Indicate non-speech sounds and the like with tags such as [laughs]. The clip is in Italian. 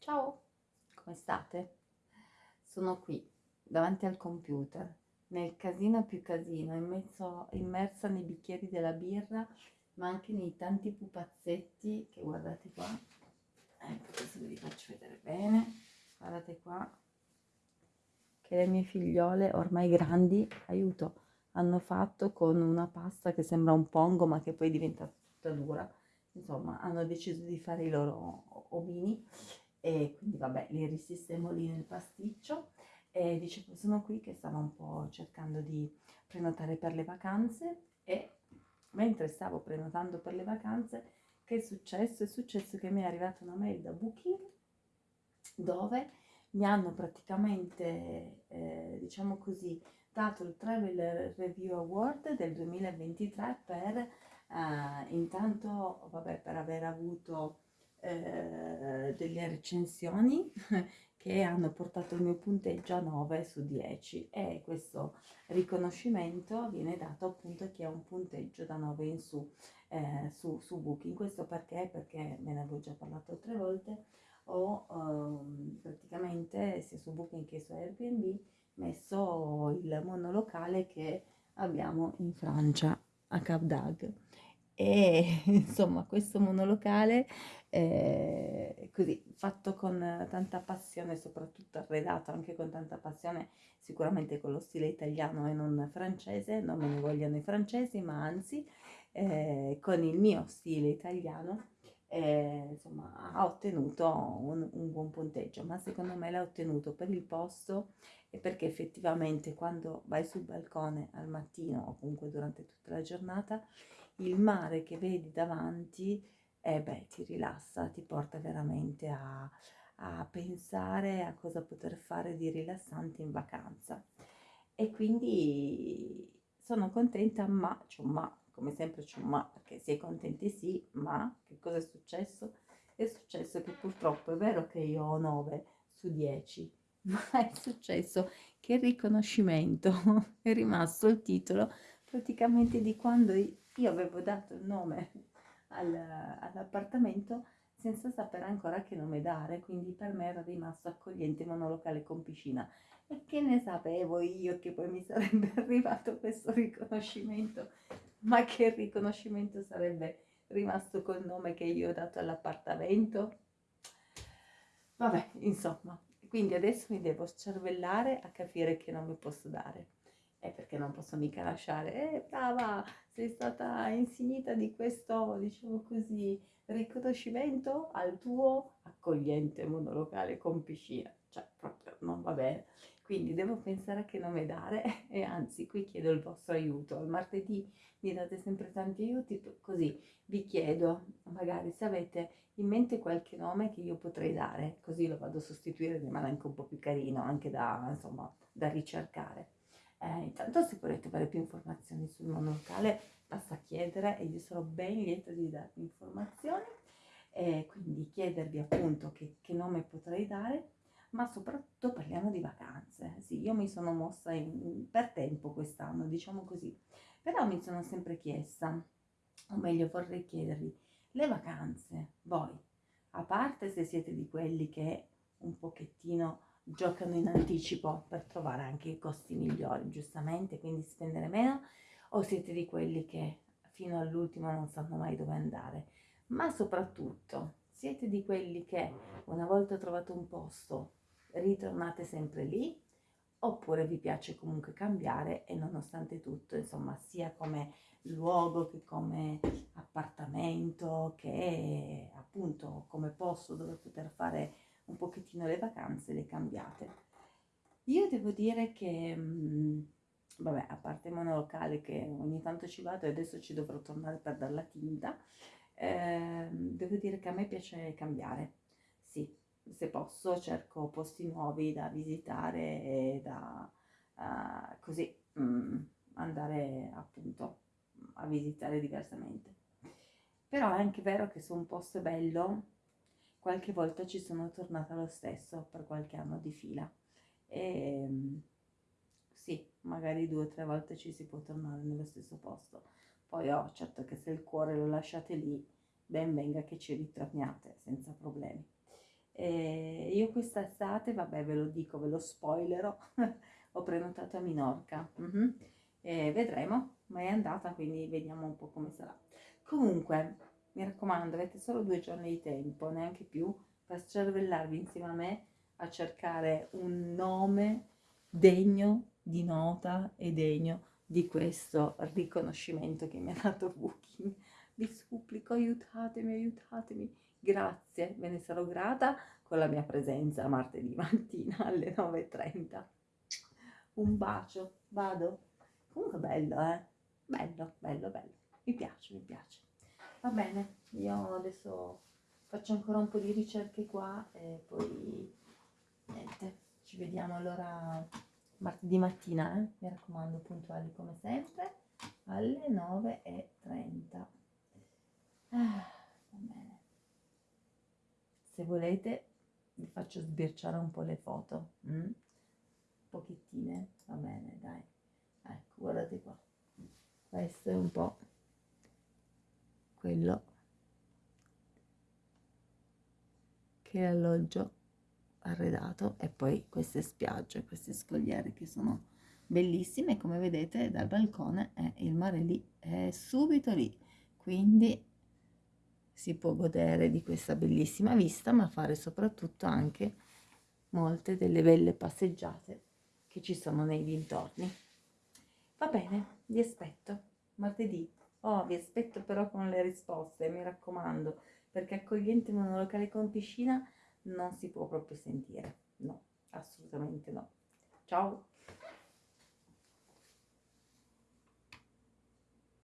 Ciao, come state? Sono qui, davanti al computer, nel casino più casino, in mezzo, immersa nei bicchieri della birra, ma anche nei tanti pupazzetti che guardate qua. Ecco, così ve li faccio vedere bene. Guardate qua, che le mie figliole, ormai grandi, aiuto, hanno fatto con una pasta che sembra un pongo, ma che poi diventa tutta dura. Insomma, hanno deciso di fare i loro omini e quindi vabbè li risistemo lì nel pasticcio e dicevo sono qui che stavo un po' cercando di prenotare per le vacanze e mentre stavo prenotando per le vacanze che è successo? È successo che mi è arrivata una mail da Booking dove mi hanno praticamente eh, diciamo così dato il Travel Review Award del 2023 per eh, intanto vabbè per aver avuto eh, delle recensioni [laughs] che hanno portato il mio punteggio a 9 su 10 e questo riconoscimento viene dato appunto a chi ha un punteggio da 9 in su, eh, su, su Booking. Questo perché? Perché me ne avevo già parlato altre volte, ho ehm, praticamente sia su Booking che su Airbnb messo il monolocale che abbiamo in Francia a Cap d'Agde e [laughs] insomma questo monolocale eh, così fatto con tanta passione soprattutto arredato anche con tanta passione sicuramente con lo stile italiano e non francese non me ne vogliono i francesi ma anzi eh, con il mio stile italiano eh, insomma ha ottenuto un, un buon punteggio. Ma secondo me l'ha ottenuto per il posto e perché effettivamente quando vai sul balcone al mattino o comunque durante tutta la giornata il mare che vedi davanti, eh beh, ti rilassa, ti porta veramente a, a pensare a cosa poter fare di rilassante in vacanza. E quindi sono contenta, ma un ma, come sempre c'è un ma, perché si è contenti sì, ma che cosa è successo? È successo che purtroppo è vero che io ho 9 su 10, [laughs] ma è successo che il riconoscimento [laughs] è rimasto il titolo praticamente di quando io avevo dato il nome [laughs] al, all'appartamento senza sapere ancora che nome dare, quindi per me era rimasto accogliente monolocale con piscina. E che ne sapevo io che poi mi sarebbe [laughs] arrivato questo riconoscimento, ma che riconoscimento sarebbe rimasto col nome che io ho dato all'appartamento? Vabbè, insomma, quindi adesso mi devo cervellare a capire che nome posso dare è perché non posso mica lasciare, eh brava, sei stata insignita di questo, diciamo così, riconoscimento al tuo accogliente monolocale con piscina, cioè proprio non va bene. Quindi devo pensare a che nome dare [laughs] e anzi qui chiedo il vostro aiuto. Il martedì mi date sempre tanti aiuti, così vi chiedo magari se avete in mente qualche nome che io potrei dare, così lo vado a sostituire, rimane anche un po' più carino, anche da, insomma, da ricercare. Eh, intanto se volete avere più informazioni sul monolocale basta chiedere e io sarò ben lieta di darvi informazioni e quindi chiedervi appunto che, che nome potrei dare ma soprattutto parliamo di vacanze. Sì, io mi sono mossa in, per tempo quest'anno, diciamo così, però mi sono sempre chiesta, o meglio vorrei chiedervi, le vacanze, voi, a parte se siete di quelli che un pochettino giocano in anticipo per trovare anche i costi migliori, giustamente, quindi spendere meno, o siete di quelli che fino all'ultimo non sanno mai dove andare, ma soprattutto siete di quelli che una volta trovato un posto ritornate sempre lì, oppure vi piace comunque cambiare e nonostante tutto, insomma, sia come luogo che come appartamento, che appunto come posto dove poter fare un pochettino le vacanze le cambiate. Io devo dire che, mh, vabbè, a parte monolocale che ogni tanto ci vado e adesso ci dovrò tornare per dar la tinta, eh, devo dire che a me piace cambiare. Sì, se posso cerco posti nuovi da visitare e da uh, così mh, andare appunto a visitare diversamente. Però è anche vero che se un posto bello, qualche volta ci sono tornata lo stesso per qualche anno di fila. E ehm, sì, magari due o tre volte ci si può tornare nello stesso posto. Poi oh, certo che se il cuore lo lasciate lì, ben venga che ci ritorniate senza problemi. E io quest'estate, vabbè ve lo dico, ve lo spoilerò, [laughs] ho prenotato a Minorca. Mm-hmm. E vedremo, ma è andata, quindi vediamo un po' come sarà. Comunque, mi raccomando, avete solo due giorni di tempo, neanche più, per cervellarvi insieme a me a cercare un nome degno di nota e degno di questo riconoscimento che mi ha dato Booking. Vi supplico, aiutatemi, aiutatemi. Grazie, ve ne sarò grata con la mia presenza martedì mattina [laughs] alle 9.30. Un bacio, vado. Comunque bello, eh? Bello, bello, bello. Mi piace, mi piace. Va bene, io adesso faccio ancora un po' di ricerche qua e poi niente, ci vediamo allora martedì mattina, eh? mi raccomando, puntuali come sempre, alle 9.30. Ah, va bene. Se volete vi faccio sbirciare un po' le foto, mm? pochettine, va bene, dai. Ecco, guardate qua. Questo è un po' quello che è alloggio arredato e poi queste spiagge, queste scogliere che sono bellissime come vedete dal balcone è il mare lì, è subito lì, quindi si può godere di questa bellissima vista ma fare soprattutto anche molte delle belle passeggiate che ci sono nei dintorni. Va bene, vi aspetto martedì. Oh, vi aspetto però con le risposte, mi raccomando, perché accogliente in un locale con piscina non si può proprio sentire. No, assolutamente no. Ciao!